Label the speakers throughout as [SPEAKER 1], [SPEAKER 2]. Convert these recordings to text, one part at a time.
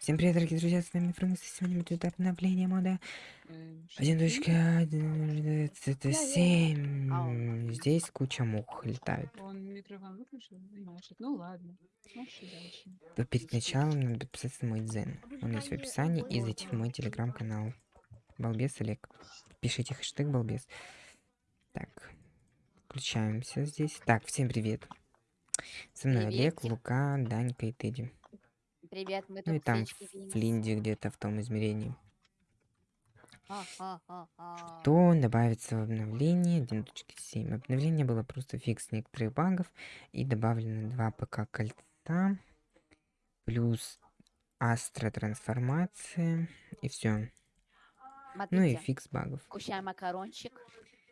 [SPEAKER 1] Всем привет, дорогие друзья, с вами Фрумус, и сегодня будет обновление мода
[SPEAKER 2] Эм, что
[SPEAKER 1] один
[SPEAKER 2] ты?
[SPEAKER 1] точка один это семь. Здесь куча мух летают.
[SPEAKER 2] Он микрофон выключил. Ну ладно.
[SPEAKER 1] Перед началом надо подписаться на мой дзен. Он есть в описании и зайти в мой телеграм-канал. Балбес Олег. Пишите хэштег балбес. Так, включаемся здесь. Так, всем привет. Со мной Олег,
[SPEAKER 3] Приветик.
[SPEAKER 1] Лука, Данька и Тедди.
[SPEAKER 3] Привет, мы
[SPEAKER 1] Ну и
[SPEAKER 3] тут
[SPEAKER 1] там
[SPEAKER 3] Винкс.
[SPEAKER 1] Флинди где-то в том измерении.
[SPEAKER 3] Ха-ха-ха-ха.
[SPEAKER 1] то добавится в обновление 1.7. Обновление было просто фикс некоторых багов и добавлено 2 ПК кольца плюс астра трансформация и все. Ну и фикс багов.
[SPEAKER 3] кушаем макарончик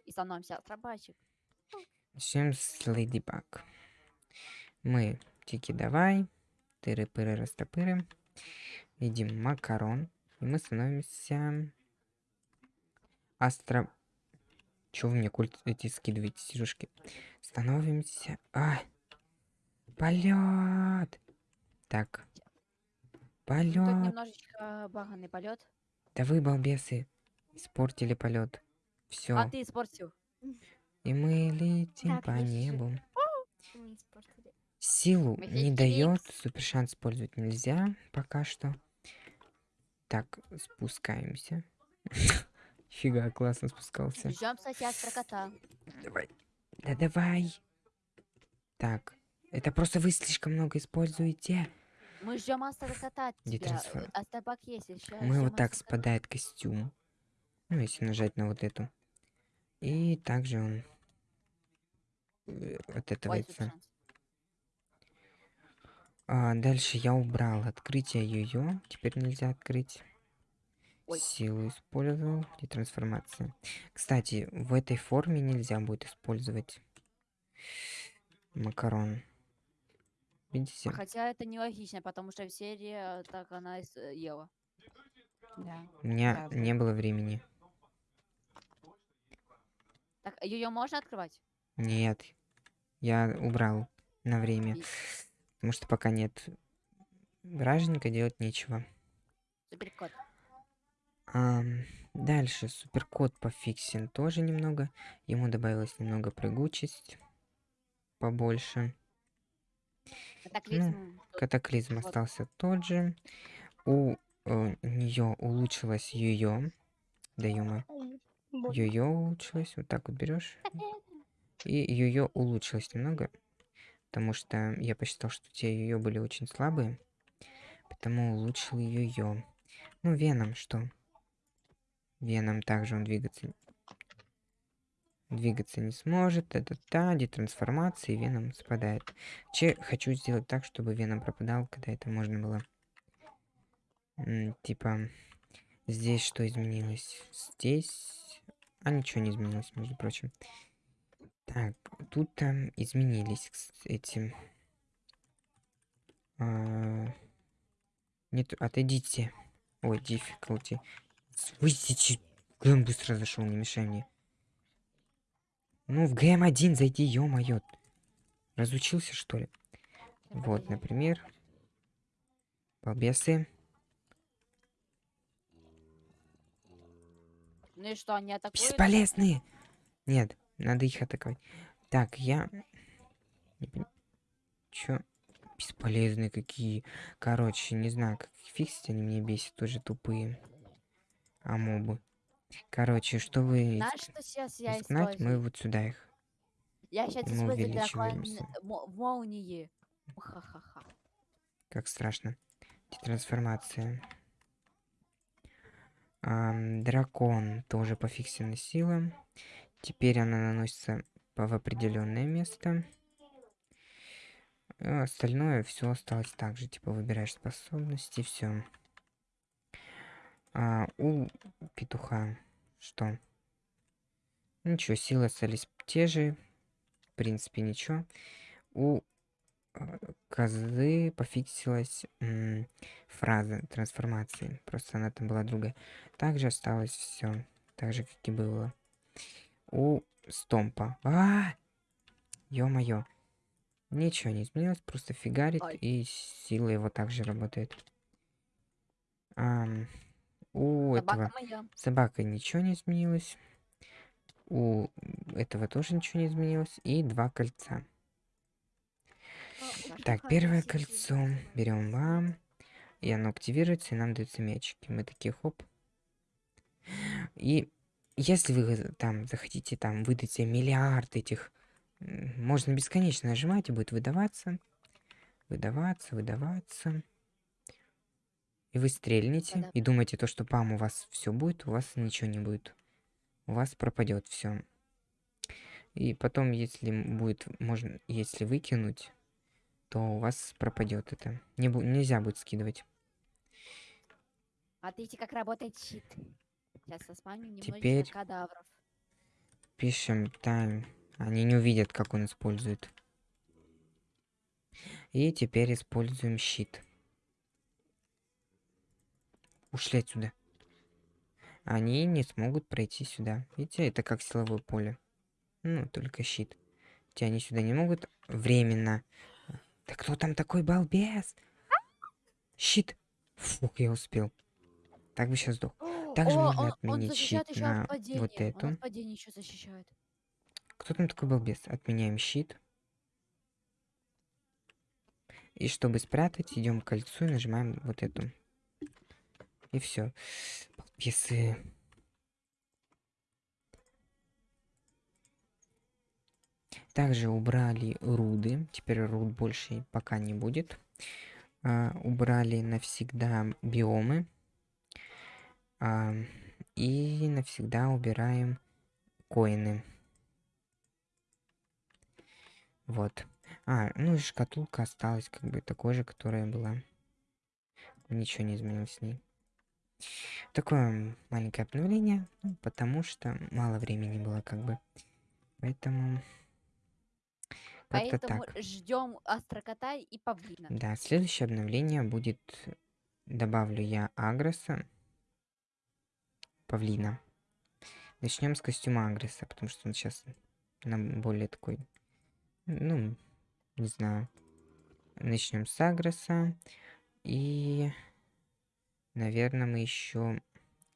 [SPEAKER 3] и становимся астробайчик.
[SPEAKER 1] Начнем с Леди Баг. Мы тики давай, тыры-пыры растопыры, едим макарон, и мы становимся астро... Чё вы мне культ эти скидываете, сижушки? Становимся... А! Полет! Так.
[SPEAKER 3] Тут
[SPEAKER 1] Полет!
[SPEAKER 3] немножечко баганный полет.
[SPEAKER 1] Да вы, балбесы, испортили полет. Все.
[SPEAKER 3] А ты испортил.
[SPEAKER 1] И мы летим
[SPEAKER 4] Так,
[SPEAKER 1] по небу.
[SPEAKER 4] Мы испортили.
[SPEAKER 1] Силу не дает, супер шанс использовать нельзя пока что. Так, спускаемся. Фига, классно спускался.
[SPEAKER 3] Ждем сосед про кота.
[SPEAKER 1] Давай. Да давай. Так, это просто вы слишком много используете.
[SPEAKER 3] Мы ждем астро кота от
[SPEAKER 1] Где
[SPEAKER 3] тебя.
[SPEAKER 1] трансфер?
[SPEAKER 3] Астробак есть еще.
[SPEAKER 1] Мы вот так спадает костюм. Ну, если нажать на вот эту. И также он э, отэтывается. А, дальше я убрал открытие ее. Теперь нельзя открыть. Силу использовал и трансформация. Кстати, в этой форме нельзя будет использовать макарон. Видите?
[SPEAKER 3] Хотя это нелогично, потому что в серии э, так она э, ела.
[SPEAKER 2] Да.
[SPEAKER 1] У меня
[SPEAKER 2] правда.
[SPEAKER 1] не было времени.
[SPEAKER 3] Так, ее можно открывать?
[SPEAKER 1] Нет. Я убрал на время.
[SPEAKER 3] И-
[SPEAKER 1] Потому что пока нет вражника, делать нечего.
[SPEAKER 3] Суперкот.
[SPEAKER 1] Ам, дальше суперкот пофиксен тоже немного. Ему добавилось немного прыгучесть. Побольше.
[SPEAKER 3] Катаклизм. тут
[SPEAKER 1] Катаклизм
[SPEAKER 3] вот.
[SPEAKER 1] остался тот же. У нее улучшилось ее. Да ё Ее улучшилось. Вот так вот берешь. И ее улучшилось немного. Потому что я посчитал, что те ее были очень слабые. Потому улучшил ее. Ну, Веном что? Веном также он двигаться двигаться не сможет. Это та, детрансформация, и Веном спадает. Че хочу сделать так, чтобы Веном пропадал, когда это можно было. М, типа, здесь что изменилось? Здесь... А ничего не изменилось, между прочим. Так, тут там изменились кс- эти... А, Нет, отойдите. Ой, difficulty. Выйдите. ГМ быстро зашел, не мешай мне. Ну, в ГМ1 зайди, ё-моё. Разучился, что ли? Вот, например. Балбесы.
[SPEAKER 3] Ну и что, они атакуют?
[SPEAKER 1] Бесполезные! Нет, надо их атаковать. Так, я... Чё? Бесполезные какие. Короче, не знаю, как их фиксить, они меня бесят, тоже тупые. А мобы. Короче, чтобы
[SPEAKER 3] Знаешь, что сейчас я
[SPEAKER 1] изгнать, мы вот сюда их.
[SPEAKER 3] Я сейчас
[SPEAKER 1] мы
[SPEAKER 3] использую
[SPEAKER 1] увеличиваемся.
[SPEAKER 3] дракон мо- молнии. Ха-ха-ха.
[SPEAKER 1] Как страшно. Трансформация. Ам, дракон тоже пофиксена сила. Теперь она наносится в определенное место. А остальное все осталось так же. Типа выбираешь способности, все. А у петуха что? Ничего, силы остались те же. В принципе, ничего. У а, козы пофиксилась фраза трансформации. Просто она там была другая. Также осталось все. Так же, как и было. У стомпа. А! Ё-моё. Ничего не изменилось, просто фигарит,
[SPEAKER 3] Ай.
[SPEAKER 1] и сила его также работает. Ам, у
[SPEAKER 3] Собака
[SPEAKER 1] этого
[SPEAKER 3] моя.
[SPEAKER 1] собака ничего не изменилось. У этого тоже ничего не изменилось. И два кольца.
[SPEAKER 4] А,
[SPEAKER 3] Так,
[SPEAKER 1] первое кольцо берем вам. И оно активируется, и нам даются мячики. Мы такие хоп. И если вы там захотите там выдать себе миллиард этих, можно бесконечно нажимать и будет выдаваться. Выдаваться, выдаваться. И вы стрельнете
[SPEAKER 3] Да-да.
[SPEAKER 1] и думаете то, что пам у вас все будет, у вас ничего не будет. У вас пропадет все. И потом, если будет, можно, если выкинуть, то у вас пропадет это. Не нельзя будет скидывать.
[SPEAKER 3] А видите, как работает щит. Сейчас спамим немножечко
[SPEAKER 1] Теперь-
[SPEAKER 3] кадавров.
[SPEAKER 1] Пишем тайм. Они не увидят, как он использует. И теперь используем щит. Ушли отсюда. Они не смогут пройти сюда. Видите, это как силовое поле. Ну, только щит. Те они сюда не могут временно. Да кто там такой балбес? Щит. Фух, я успел. Так бы сейчас сдох. Также
[SPEAKER 3] О,
[SPEAKER 1] можно
[SPEAKER 3] он, он
[SPEAKER 1] отменить
[SPEAKER 3] защищает
[SPEAKER 1] щит
[SPEAKER 3] еще
[SPEAKER 1] на
[SPEAKER 3] падения.
[SPEAKER 1] вот
[SPEAKER 3] Он
[SPEAKER 1] эту.
[SPEAKER 3] падения еще защищает.
[SPEAKER 1] Кто там такой балбес? Отменяем щит. И чтобы спрятать, идем к кольцу и нажимаем вот эту. И все. Балбесы. Также убрали руды. Теперь руд больше пока не будет. А, убрали навсегда биомы. А, и навсегда убираем коины. Вот. А, ну и шкатулка осталась как бы такой же, которая была. Ничего не изменилось с ней. Такое маленькое обновление, ну, потому что мало времени было как бы. Поэтому
[SPEAKER 3] Поэтому ждем астрокота и павлина.
[SPEAKER 1] Да, следующее обновление будет... Добавлю я Агроса. Павлина. Начнем с костюма Агреса, потому что он сейчас нам более такой... Ну, не знаю. Начнем с Агроса. И... Наверное, мы еще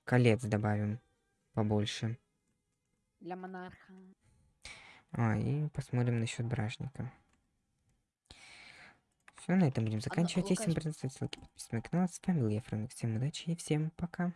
[SPEAKER 1] колец добавим побольше.
[SPEAKER 3] Для монарха.
[SPEAKER 1] А, и посмотрим насчет бражника. Все, на этом будем заканчивать. Если вам понравилось, ставьте лайки, подписывайтесь на канал. С вами был я, Фрэнк. Всем удачи и всем пока.